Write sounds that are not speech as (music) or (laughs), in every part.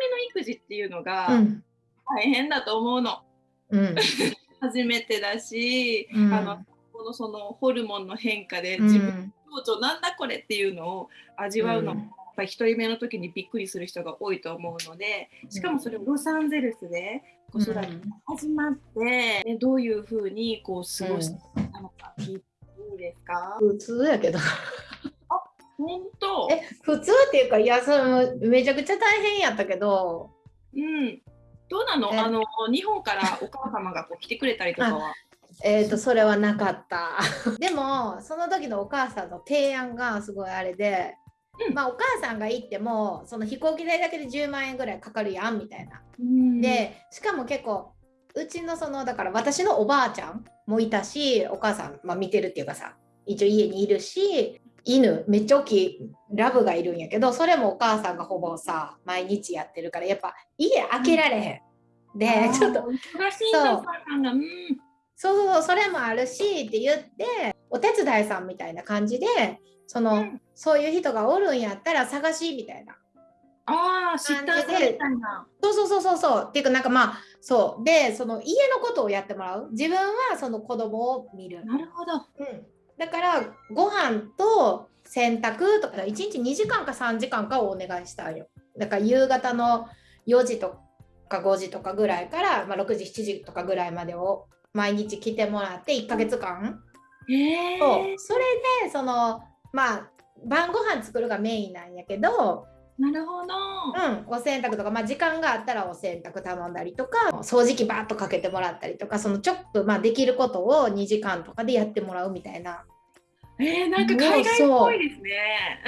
目の育児っていうのがうん。大変だと思うの。うん。(laughs) 初めてだし、うん。あのこのそのホルモンの変化でう自分んの情緒なんだこれっていうのを味わうのも、うん。やっぱり一人目の時にびっくりする人が多いと思うのでしかもそれをロサンゼルスで子育てが始まって、でどういうふうにこう過ごしてたのか聞いていいですか、普通やけどえ普通っていうかいやそれもめちゃくちゃ大変やったけど。うん。どうなの？え。あの日本からお母様がこう来てくれたりとかは？(laughs) えー、とそれはなかった。(laughs) でもその時のお母さんの提案がすごいあれで、うん。まあお母さんが行ってもその飛行機代だけで10万円ぐらいかかるやんみたいな。うん。でしかも結構うちのそのだから私のおばあちゃんもいたしお母さん、まあ、見てるっていうかさ一応家にいるし犬めっちゃ大きいラブがいるんやけどそれもお母さんがほぼさ毎日やってるからやっぱ家開けられへん。でちょっと忙しいそう。そうそうそれもあるしって言ってお手伝いさんみたいな感じでその、うん。そういう人がおるんやったら探しみたいな。ああ、知ったみたいな。そうそうそうそうそう。っていうかなんかまあそう。でその家のことをやってもらう。自分はその子供を見る、なるほど。うん、だからご飯と洗濯とか1日2時間か3時間かをお願いしたんよ。だから夕方の4時とか5時とかぐらいから、まあ、6時7時とかぐらいまでを毎日来てもらって1ヶ月間、へえ。そう。それでそのまあ晩ご飯作るがメインなんやけど、なるほど。うん、お洗濯とか、まあ、時間があったらお洗濯頼んだりとか掃除機バーッとかけてもらったりとかそのちょっと、まあ、できることを2時間とかでやってもらうみたいな。えー、なんか海外っぽいですね。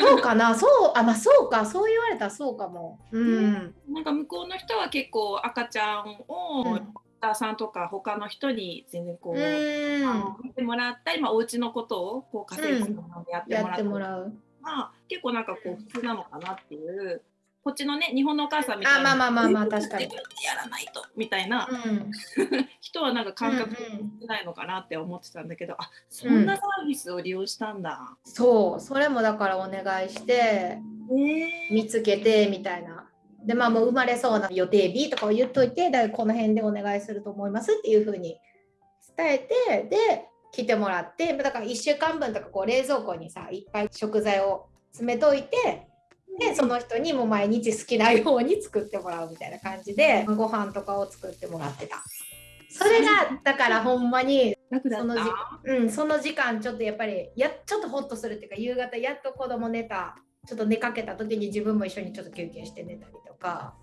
そう。かな。そうあまあそうか。そう言われたらそうかも。うん、なんか向こうの人は結構赤ちゃんを、うんお母さんとか他の人に全然こう、うん。見てもらったり、まあ、お家のことをこう家庭のでやってやっもらって。たりもらう。まあ、結構なんかこう普通なのかなっていうこっちのね日本のお母さんみたいなあまあまあまあまあ確かにやらないとみたいなうん (laughs) 人はなんか感覚ないのかなって思ってたんだけど、あそんなサービスを利用したんだ。そうそれもだからお願いしてえー見つけてみたいな。でまあもう生まれそうな予定日とかを言っといてだこの辺でお願いすると思いますっていうふうに伝えてで来てもらってだから1週間分とかこう冷蔵庫にさいっぱい食材を詰めといてでその人にも毎日好きなように作ってもらうみたいな感じでご飯とかを作ってもらってた。それがだからほんまにそのじた。うん、その時間ちょっとやっぱりやちょっとホッとするっていうか夕方やっと子供寝たちょっと寝かけた時に自分も一緒にちょっと休憩して寝たりとか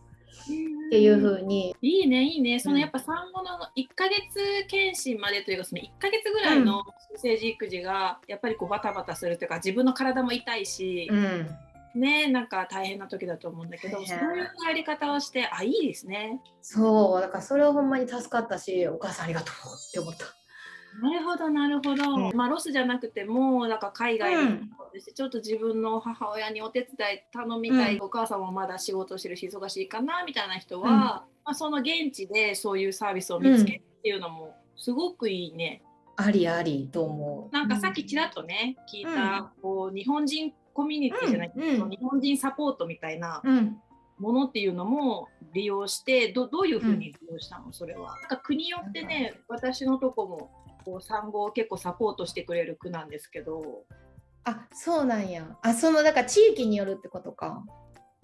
っていう風に。いいねいいね。そのうん。やっぱ産後の1ヶ月検診までというかその1ヶ月ぐらいの新生児育児がやっぱりこうバタバタするというか自分の体も痛いし、うん。ねなんか大変な時だと思うんだけど、大そう変いうやり方をしてあいいですね。そうだからそれはほんまに助かったしお母さんありがとうって思った。なるほどなるほど、うん。まあロスじゃなくてもなんか海外うん。にちょっと自分の母親にお手伝い頼みたい、うん。お母さんもまだ仕事してるし忙しいかなみたいな人は、うん。まあ、その現地でそういうサービスを見つけるっていうのもすごくいいね。ありありと思う。なんかさっきちらっとね、聞いた、こう日本人コミュニティじゃないけど、うん。うん。日本人サポートみたいなうん。ものっていうのも利用してどどういうふうに利用したのそれは？なんか国によってね私のとこもこう産後を結構サポートしてくれる区なんですけどあそうなんや。あそのだから地域によるってことか。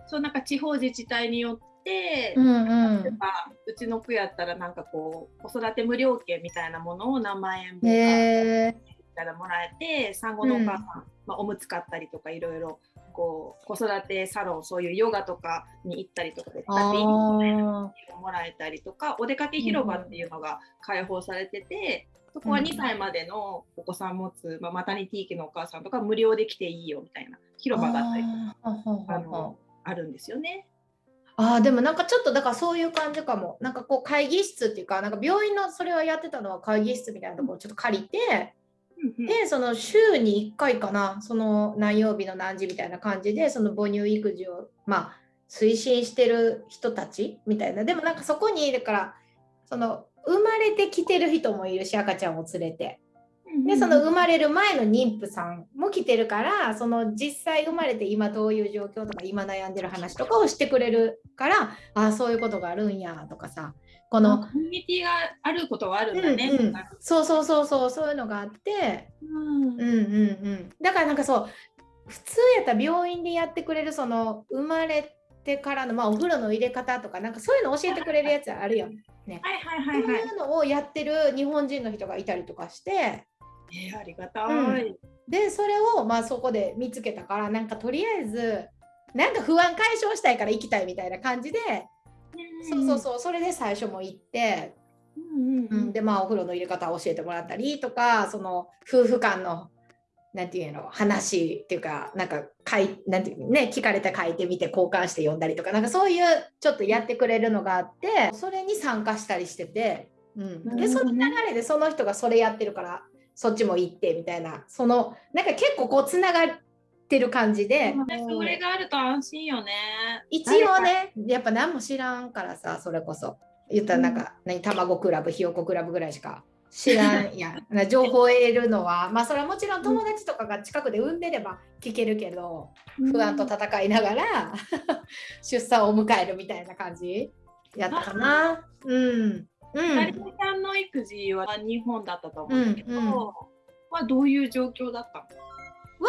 そうなんか地方自治体によって、うんうん例えばうちの区やったらなんかこう子育て無料券みたいなものを何万円分かへえたらもらえて産後のお母さん、まあ、おむつ買ったりとかいろいろこう子育てサロンそういうヨガとかに行ったりとかで使っていいみたいなあもらえたりとかお出かけ広場っていうのが開放されてて、そこは2歳までのお子さん持つ、まあ、マタニティー期のお母さんとか無料で来ていいよみたいな広場があったりとかあのあるんですよね。あーでもなんかちょっとだからそういう感じかも。なんかこう会議室っていうかなんか病院のそれはやってたのは会議室みたいなところをちょっと借りてうんうんでその週に1回かなその何曜日の何時みたいな感じでその母乳育児をまあ推進してる人たちみたいな。でもなんかそこにだからその生まれてきてる人もいるし赤ちゃんを連れて。うんでその生まれる前の妊婦さんも来てるからその実際生まれて今どういう状況とか今悩んでる話とかをしてくれるからああそういうことがあるんやとかさこのコミュニティがあることはあるんだね、うんうん、そうそうそうそうそういうのがあって、うん、うんうんうん。だからなんかそう普通やったら病院でやってくれるその生まれてからの、まあ、お風呂の入れ方とかなんかそういうの教えてくれるやつあるよ。ね。はいはいはい、はい、そういうのをやってる日本人の人がいたりとかして。えー、ありがたい、うん、でそれをまあそこで見つけたからなんかとりあえずなんか不安解消したいから行きたいみたいな感じで、うん、そうそうそう。それで最初も行って。うんうん、でまあお風呂の入れ方を教えてもらったりとかその夫婦間のなんていうの話っていうかなんか書いなんていうね聞かれて書いてみて交換して読んだりとかなんかそういうちょっとやってくれるのがあってそれに参加したりしてて、うん、でその流れでその人がそれやってるからそっちも行ってみたいな。そのなんか結構こうつながってる感じで、それがあると安心よね。一応ねやっぱ何も知らんからさそれこそ。言ったらなんか、うん、何卵クラブひよこクラブぐらいしか知らんや (laughs) 情報を得るのは。まあそれはもちろん友達とかが近くで産んでれば聞けるけど、不安と戦いながら (laughs) 出産を迎えるみたいな感じ。やったかな。うん。うん、さんの育児は日本だったと思うんだけど、うんうん、はどういう状況だったの？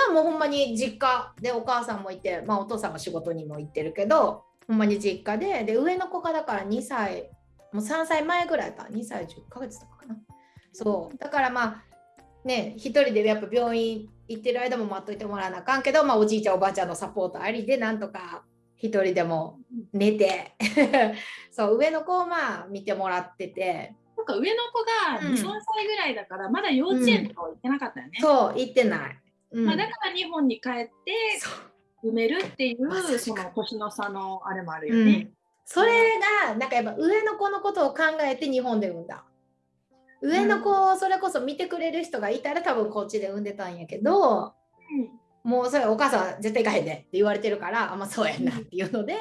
はもうほんまに実家でお母さんもいて、まあ、お父さんも仕事にも行ってるけどほんまに実家でで上の子がだから2歳もう3歳前ぐらいか2歳10ヶ月とかかな。そう。だからまあね一人でやっぱ病院行ってる間も待っといてもらわなあかんけど、まあ、おじいちゃんおばあちゃんのサポートありでなんとか一人でも寝て。(laughs) そう上の子をまあ見てもらってて。なんか上の子が2、うん、3歳ぐらいだからまだ幼稚園とか行ってなかったよね。うん、そう行ってない、うん、まあ、だから日本に帰って埋めるっていうその年の差のあれもあるよね。それがなんかやっぱ上の子のことを考えて日本で産んだ。上の子をそれこそ見てくれる人がいたら多分こっちで産んでたんやけど、うん、もうそれお母さん絶対行かへんでって言われてるからあまあそうやなっていうので、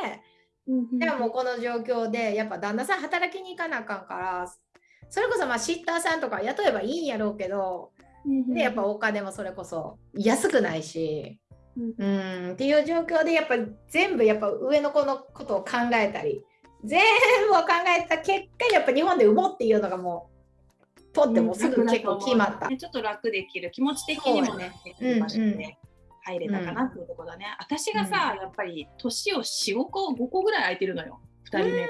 うん、でもこの状況でやっぱ旦那さん働きに行かなあかんからそれこそまあシッターさんとか雇えばいいんやろうけど、でやっぱお金もそれこそ安くないし。うん、っていう状況でやっぱ全部やっぱ上の子のことを考えたり全部を考えた結果やっぱ日本で産もうっていうのがもうポってもすぐ結構決まった。ちょっと楽できる。気持ち的にもね、場所で入れたかなっていうところだね。私がさ、やっぱり年を4、5個、5個ぐらい空いてるのよ、2人目。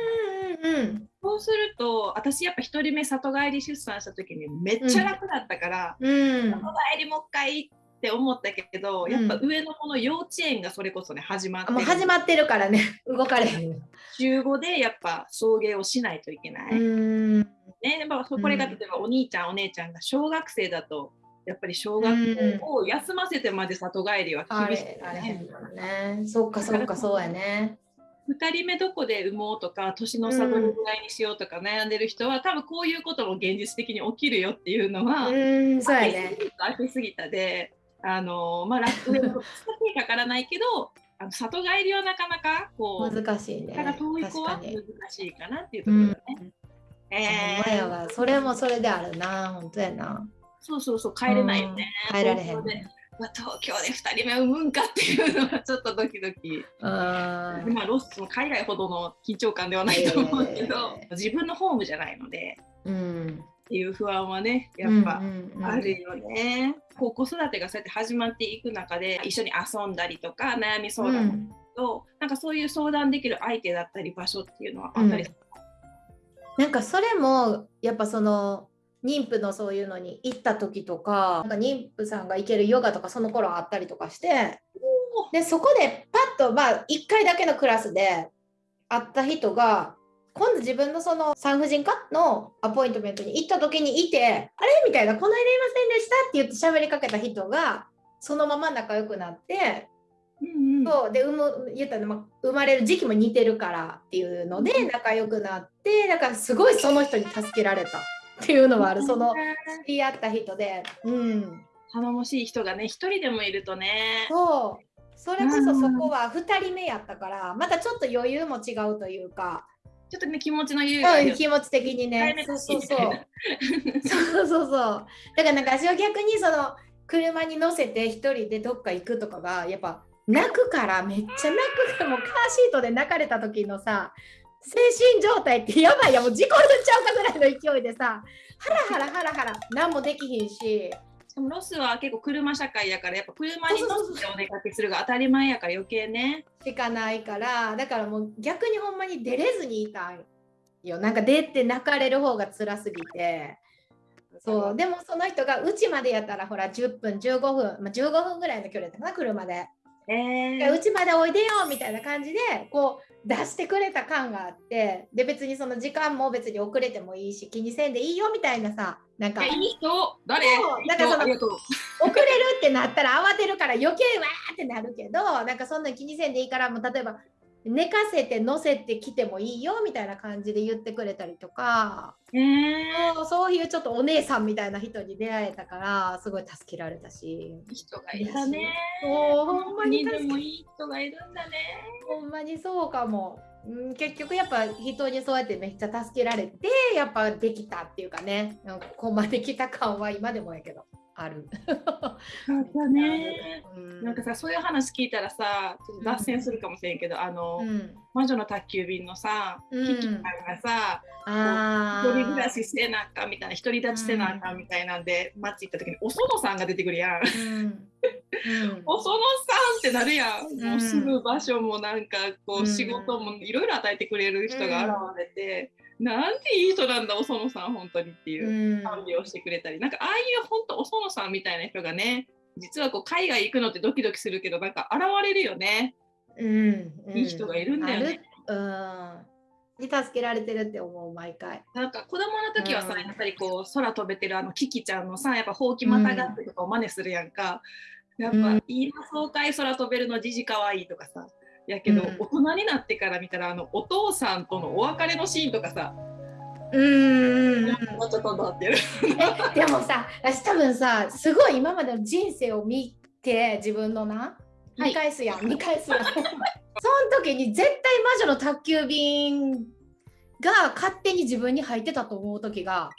うん、そうすると私やっぱ1人目里帰り出産した時にめっちゃ楽だったから、うん、里帰りもう一回って思ったけど、やっぱ上の子の幼稚園がそれこそね始まってもう始まってるからね。(laughs) 動かれへん。週5でやっぱ送迎をしないといけない。ね、まあ、これが例えばお兄ちゃん、お姉ちゃんが小学生だとやっぱり小学校を休ませてまで里帰りは厳しいね。ねそっかそっかそうやね。2人目どこで産もうとか年の差どれぐらいにしようとか悩んでる人は、うん、多分こういうことも現実的に起きるよっていうのは、うん、そうやね。すぎたで。あのまあ楽にかからないけどあの里帰りはなかなかこう難しいね。だから遠い子は難しいかなっていうところだね。うん。えー、それもそれであるな。本当やな。そうそうそう。帰れないよね、うん、帰られへん、まあ、東京で2人目産むんかっていうのはちょっとドキドキ。まあロスも海外ほどの緊張感ではないと思うけど、えー、自分のホームじゃないので、うん、っていう不安はねやっぱあるよね、こう子育てがそうやって始まっていく中で一緒に遊んだりとか悩み相談と、うん、なんかそういう相談できる相手だったり場所っていうのはあったりするなんかそれもやっぱその妊婦のそういうのに行った時とかなんか妊婦さんが行けるヨガとかその頃あったりとかしてでそこでパッとまあ1回だけのクラスで会った人が今度自分のその産婦人科のアポイントメントに行った時にいてあれ？みたいなこの間いませんでしたって言って喋りかけた人がそのまま仲良くなってうんうん、そうで産む言ったら、ま生まれる時期も似てるからっていうので仲良くなってだからすごいその人に助けられたっていうのはある。その (laughs) 知り合った人で、うん、頼もしい人がね一人でもいるとね。そう。それこそそこは2人目やったからまたちょっと余裕も違うというか。ちょっとね気持ちの余裕がうん、気持ち的にね。そうそうそう。そうそうそう。だからなんか私は逆にその車に乗せて一人でどっか行くとかがやっぱ泣くからめっちゃ泣くからもうカーシートで泣かれた時のさ精神状態ってやばいやもう事故るんちゃうかぐらいの勢いでさハラハラハラハラ何もできひんし。しかもロスは結構車社会やからやっぱ車に乗ってお出かけするが当たり前やから余計ね。しかないからだからもう逆にほんまに出れずにいたんよ。なんか出て泣かれる方が辛すぎて。そうでもその人がうちまでやったらほら10分15分、まあ、15分ぐらいの距離だったかな車でえうちまでおいでよみたいな感じでこう出してくれた感があってで別にその時間も別に遅れてもいいし気にせんでいいよみたいなさなんか。いい人？誰？そういいだからその遅れるってなったら慌てるから余計わーってなるけどなんかそんな気にせんでいいからもう例えば寝かせて乗せてきてもいいよみたいな感じで言ってくれたりとか。えー、そういうちょっとお姉さんみたいな人に出会えたからすごい助けられたし。いい人がいたね。ほんまにもいい人がいるんだね。ほんまにそうかも。うん、結局やっぱ人にそうやってめっちゃ助けられてやっぱできたっていうかね。ここまで来た感は今でもやけどある。だね。うん。なんかさそういう話聞いたらさちょっと脱線するかもしれんけど、あの、うん、魔女の宅急便のさ、うん。キキちゃんがさあ一人暮らーしせなあかんみたいな独り立ちせなあかんみたいなんで、街行った時にお園さんが出てくるやん。うん。うん。お園さんってなるやん、ん。もう住む場所もなんかこう、うん。仕事もいろいろ与えてくれる人が現れて、なんていい人なんだお園さん本当にっていう。うん。賛美をしてくれたり。なんかああいう本当お園さんみたいな人がね実はこう海外行くのってドキドキするけどなんか現れるよね。うんうん。いい人がいるんだよね。うん。に助けられてるって思う毎回。なんか子供の時はさ、うん。やっぱりこう空飛べてるあのキキちゃんのさやっぱほうきまたがってとかを真似するやんか、やっぱ、うん。いいな爽快空飛べるのじじかわいいとかさやけど、うん。大人になってから見たらあのお父さんとのお別れのシーンとかさ、うんうんうん。もうちょっとなってる。え (laughs) でもさ私多分さすごい今までの人生を見て自分のなはい。見返すやん、見返すやん。(laughs) その時に絶対魔女の宅急便が勝手に自分に入ってたと思う時が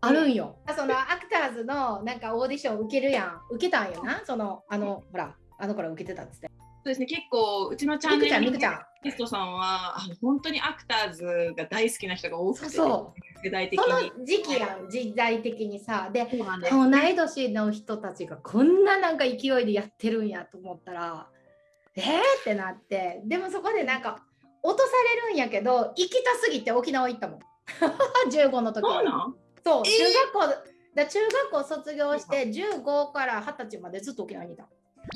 あるんよ、そのアクターズのなんかオーディション受けるやん。受けたんよな。そのあのほらあの子ら受けてたっつってそうですね。結構うちのチャンみくちゃんネルみくちゃん。ゲストさんは本当にアクターズが大好きな人が多くてそうそ世代的そに。の時期やん時代的にさ。でそうなんです。同い年の人たちがこんななんか勢いでやってるんやと思ったらえーってなって。でもそこでなんか落とされるんやけど行きたすぎて沖縄行ったもん。(laughs) 15の時。そうなん？そうえー。中学校だ中学校卒業して15から20歳までずっと沖縄にいた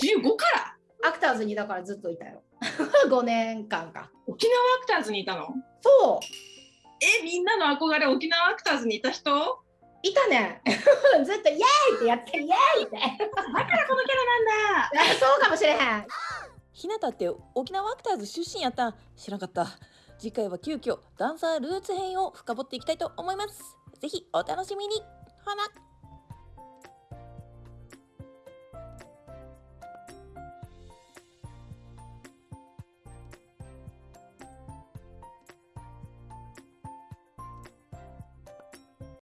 ?15 から？アクターズにだからずっといたよ。(laughs) 5年間か。沖縄アクターズにいたの？そう。えみんなの憧れ沖縄アクターズにいた人？いたね。(laughs) ずっとイエーイってやってイエーイって。(laughs) だからこのキャラなんだ。あそうかもしれへん。ひなたって沖縄アクターズ出身やったん？知らんかった。次回は急遽ダンサールーツ編を深掘っていきたいと思います。ぜひお楽しみに。ほな